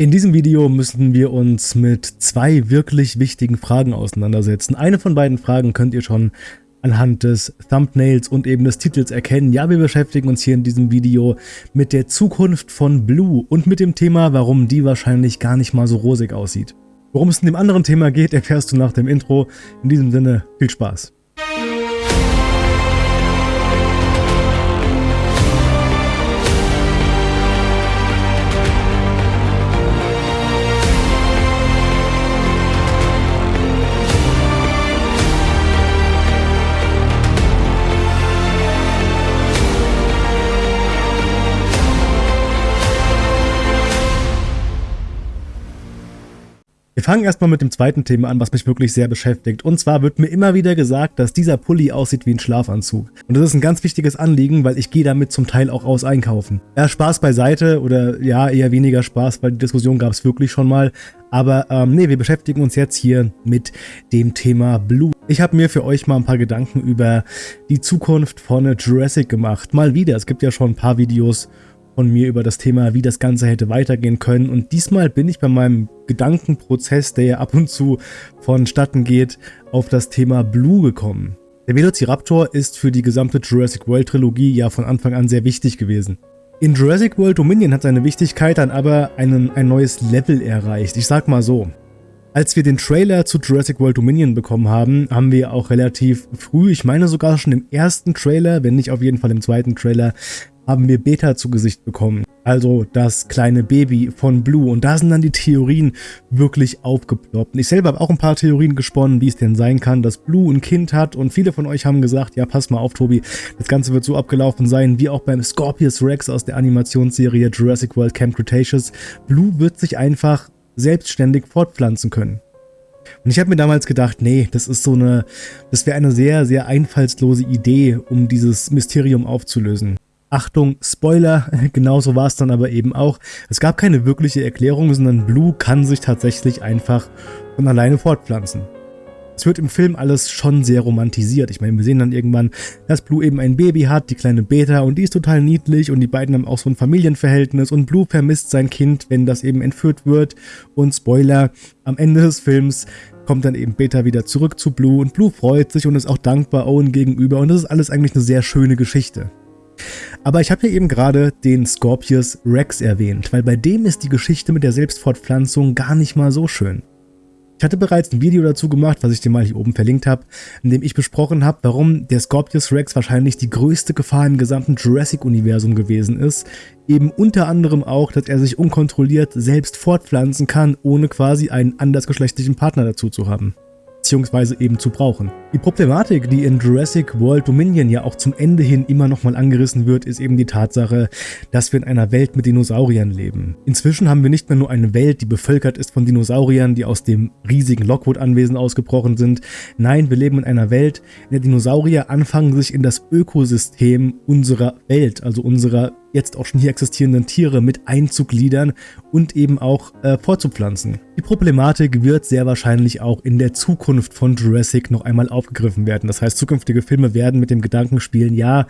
In diesem Video müssen wir uns mit zwei wirklich wichtigen Fragen auseinandersetzen. Eine von beiden Fragen könnt ihr schon anhand des Thumbnails und eben des Titels erkennen. Ja, wir beschäftigen uns hier in diesem Video mit der Zukunft von Blue und mit dem Thema, warum die wahrscheinlich gar nicht mal so rosig aussieht. Worum es in dem anderen Thema geht, erfährst du nach dem Intro. In diesem Sinne, viel Spaß. Fangen erstmal mit dem zweiten Thema an, was mich wirklich sehr beschäftigt. Und zwar wird mir immer wieder gesagt, dass dieser Pulli aussieht wie ein Schlafanzug. Und das ist ein ganz wichtiges Anliegen, weil ich gehe damit zum Teil auch aus einkaufen. Ja, Spaß beiseite oder ja, eher weniger Spaß, weil die Diskussion gab es wirklich schon mal. Aber ähm, nee, wir beschäftigen uns jetzt hier mit dem Thema Blue. Ich habe mir für euch mal ein paar Gedanken über die Zukunft von Jurassic gemacht. Mal wieder, es gibt ja schon ein paar Videos von mir über das Thema, wie das Ganze hätte weitergehen können. Und diesmal bin ich bei meinem Gedankenprozess, der ja ab und zu vonstatten geht, auf das Thema Blue gekommen. Der Velociraptor ist für die gesamte Jurassic World Trilogie ja von Anfang an sehr wichtig gewesen. In Jurassic World Dominion hat seine Wichtigkeit dann aber einen, ein neues Level erreicht. Ich sag mal so, als wir den Trailer zu Jurassic World Dominion bekommen haben, haben wir auch relativ früh, ich meine sogar schon im ersten Trailer, wenn nicht auf jeden Fall im zweiten Trailer, haben wir Beta zu Gesicht bekommen. Also das kleine Baby von Blue. Und da sind dann die Theorien wirklich aufgeploppt. ich selber habe auch ein paar Theorien gesponnen, wie es denn sein kann, dass Blue ein Kind hat. Und viele von euch haben gesagt, ja pass mal auf Tobi, das Ganze wird so abgelaufen sein, wie auch beim Scorpius Rex aus der Animationsserie Jurassic World Camp Cretaceous. Blue wird sich einfach selbstständig fortpflanzen können. Und ich habe mir damals gedacht, nee, das ist so eine, das wäre eine sehr, sehr einfallslose Idee, um dieses Mysterium aufzulösen. Achtung, Spoiler, genauso war es dann aber eben auch. Es gab keine wirkliche Erklärung, sondern Blue kann sich tatsächlich einfach von alleine fortpflanzen. Es wird im Film alles schon sehr romantisiert. Ich meine, wir sehen dann irgendwann, dass Blue eben ein Baby hat, die kleine Beta, und die ist total niedlich und die beiden haben auch so ein Familienverhältnis und Blue vermisst sein Kind, wenn das eben entführt wird. Und Spoiler, am Ende des Films kommt dann eben Beta wieder zurück zu Blue und Blue freut sich und ist auch dankbar Owen gegenüber und das ist alles eigentlich eine sehr schöne Geschichte. Aber ich habe ja eben gerade den Scorpius Rex erwähnt, weil bei dem ist die Geschichte mit der Selbstfortpflanzung gar nicht mal so schön. Ich hatte bereits ein Video dazu gemacht, was ich dir mal hier oben verlinkt habe, in dem ich besprochen habe, warum der Scorpius Rex wahrscheinlich die größte Gefahr im gesamten Jurassic-Universum gewesen ist. Eben unter anderem auch, dass er sich unkontrolliert selbst fortpflanzen kann, ohne quasi einen andersgeschlechtlichen Partner dazu zu haben beziehungsweise eben zu brauchen. Die Problematik, die in Jurassic World Dominion ja auch zum Ende hin immer nochmal angerissen wird, ist eben die Tatsache, dass wir in einer Welt mit Dinosauriern leben. Inzwischen haben wir nicht mehr nur eine Welt, die bevölkert ist von Dinosauriern, die aus dem riesigen Lockwood-Anwesen ausgebrochen sind. Nein, wir leben in einer Welt, in der Dinosaurier anfangen, sich in das Ökosystem unserer Welt, also unserer jetzt auch schon hier existierenden Tiere mit einzugliedern und eben auch äh, vorzupflanzen. Die Problematik wird sehr wahrscheinlich auch in der Zukunft von Jurassic noch einmal aufgegriffen werden. Das heißt, zukünftige Filme werden mit dem Gedanken spielen, ja,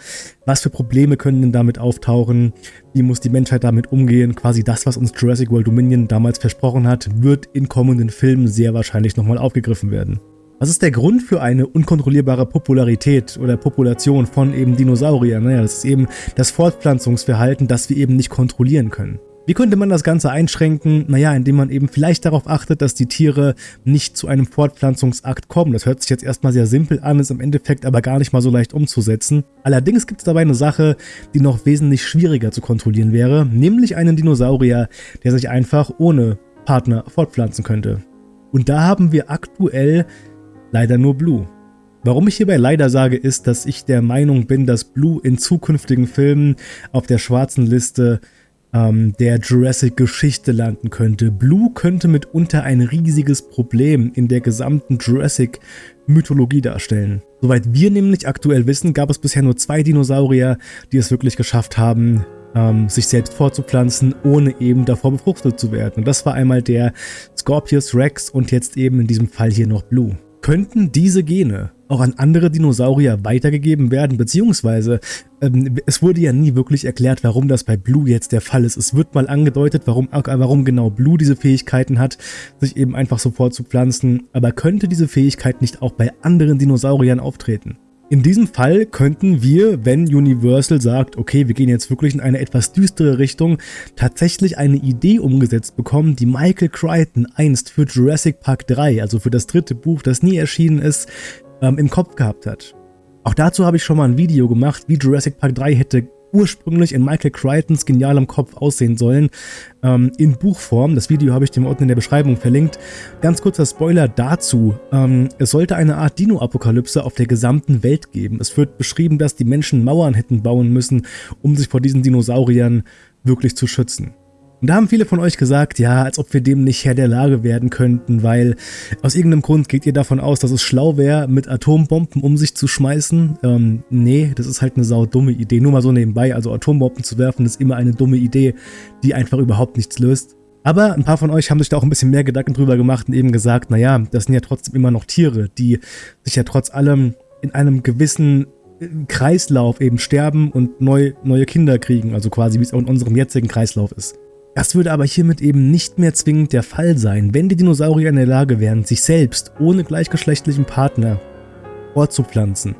was für Probleme können denn damit auftauchen? Wie muss die Menschheit damit umgehen? Quasi das, was uns Jurassic World Dominion damals versprochen hat, wird in kommenden Filmen sehr wahrscheinlich nochmal aufgegriffen werden. Was ist der Grund für eine unkontrollierbare Popularität oder Population von eben Dinosauriern? Naja, das ist eben das Fortpflanzungsverhalten, das wir eben nicht kontrollieren können. Wie könnte man das Ganze einschränken? Naja, indem man eben vielleicht darauf achtet, dass die Tiere nicht zu einem Fortpflanzungsakt kommen. Das hört sich jetzt erstmal sehr simpel an, ist im Endeffekt aber gar nicht mal so leicht umzusetzen. Allerdings gibt es dabei eine Sache, die noch wesentlich schwieriger zu kontrollieren wäre, nämlich einen Dinosaurier, der sich einfach ohne Partner fortpflanzen könnte. Und da haben wir aktuell leider nur Blue. Warum ich hierbei leider sage, ist, dass ich der Meinung bin, dass Blue in zukünftigen Filmen auf der schwarzen Liste ähm, der Jurassic-Geschichte landen könnte. Blue könnte mitunter ein riesiges Problem in der gesamten Jurassic-Mythologie darstellen. Soweit wir nämlich aktuell wissen, gab es bisher nur zwei Dinosaurier, die es wirklich geschafft haben, ähm, sich selbst fortzupflanzen, ohne eben davor befruchtet zu werden. Und das war einmal der Scorpius Rex und jetzt eben in diesem Fall hier noch Blue. Könnten diese Gene auch an andere Dinosaurier weitergegeben werden, beziehungsweise ähm, es wurde ja nie wirklich erklärt, warum das bei Blue jetzt der Fall ist. Es wird mal angedeutet, warum, äh, warum genau Blue diese Fähigkeiten hat, sich eben einfach so fortzupflanzen, aber könnte diese Fähigkeit nicht auch bei anderen Dinosauriern auftreten? In diesem Fall könnten wir, wenn Universal sagt, okay, wir gehen jetzt wirklich in eine etwas düstere Richtung, tatsächlich eine Idee umgesetzt bekommen, die Michael Crichton einst für Jurassic Park 3, also für das dritte Buch, das nie erschienen ist, ähm, im Kopf gehabt hat. Auch dazu habe ich schon mal ein Video gemacht, wie Jurassic Park 3 hätte ursprünglich in Michael Crichtons genialem Kopf aussehen sollen, ähm, in Buchform. Das Video habe ich dir unten in der Beschreibung verlinkt. Ganz kurzer Spoiler dazu. Ähm, es sollte eine Art Dino-Apokalypse auf der gesamten Welt geben. Es wird beschrieben, dass die Menschen Mauern hätten bauen müssen, um sich vor diesen Dinosauriern wirklich zu schützen. Und da haben viele von euch gesagt, ja, als ob wir dem nicht Herr der Lage werden könnten, weil aus irgendeinem Grund geht ihr davon aus, dass es schlau wäre, mit Atombomben um sich zu schmeißen. Ähm, nee, das ist halt eine saudumme Idee. Nur mal so nebenbei, also Atombomben zu werfen, ist immer eine dumme Idee, die einfach überhaupt nichts löst. Aber ein paar von euch haben sich da auch ein bisschen mehr Gedanken drüber gemacht und eben gesagt, naja, das sind ja trotzdem immer noch Tiere, die sich ja trotz allem in einem gewissen äh, Kreislauf eben sterben und neu, neue Kinder kriegen, also quasi wie es auch in unserem jetzigen Kreislauf ist. Das würde aber hiermit eben nicht mehr zwingend der Fall sein, wenn die Dinosaurier in der Lage wären, sich selbst ohne gleichgeschlechtlichen Partner fortzupflanzen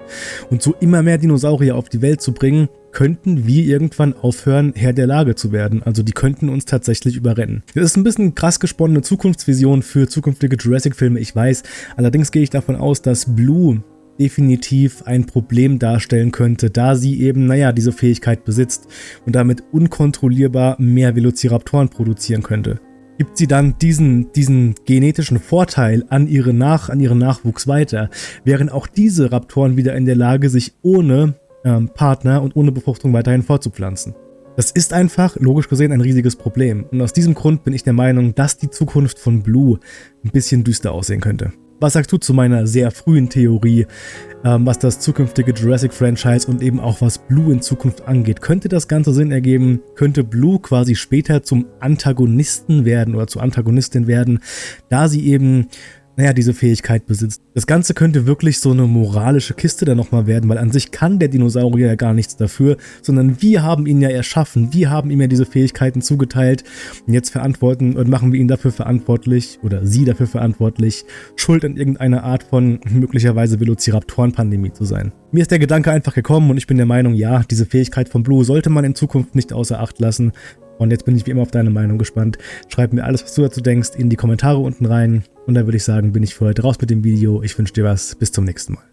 und so immer mehr Dinosaurier auf die Welt zu bringen, könnten wir irgendwann aufhören, Herr der Lage zu werden. Also die könnten uns tatsächlich überrennen. Das ist ein bisschen krass gesponnene Zukunftsvision für zukünftige Jurassic-Filme, ich weiß. Allerdings gehe ich davon aus, dass Blue definitiv ein Problem darstellen könnte, da sie eben, naja, diese Fähigkeit besitzt und damit unkontrollierbar mehr Velociraptoren produzieren könnte. Gibt sie dann diesen, diesen genetischen Vorteil an, ihre Nach, an ihren Nachwuchs weiter, wären auch diese Raptoren wieder in der Lage, sich ohne ähm, Partner und ohne Befruchtung weiterhin fortzupflanzen. Das ist einfach, logisch gesehen, ein riesiges Problem. Und aus diesem Grund bin ich der Meinung, dass die Zukunft von Blue ein bisschen düster aussehen könnte. Was sagst du zu meiner sehr frühen Theorie, ähm, was das zukünftige Jurassic-Franchise und eben auch was Blue in Zukunft angeht? Könnte das Ganze Sinn ergeben? Könnte Blue quasi später zum Antagonisten werden oder zur Antagonistin werden, da sie eben naja, diese Fähigkeit besitzt. Das Ganze könnte wirklich so eine moralische Kiste dann nochmal werden, weil an sich kann der Dinosaurier ja gar nichts dafür, sondern wir haben ihn ja erschaffen, wir haben ihm ja diese Fähigkeiten zugeteilt und jetzt verantworten und machen wir ihn dafür verantwortlich oder sie dafür verantwortlich, schuld an irgendeiner Art von möglicherweise Velociraptoren-Pandemie zu sein. Mir ist der Gedanke einfach gekommen und ich bin der Meinung, ja, diese Fähigkeit von Blue sollte man in Zukunft nicht außer Acht lassen. Und jetzt bin ich wie immer auf deine Meinung gespannt. Schreib mir alles, was du dazu denkst, in die Kommentare unten rein. Und dann würde ich sagen, bin ich für heute raus mit dem Video. Ich wünsche dir was. Bis zum nächsten Mal.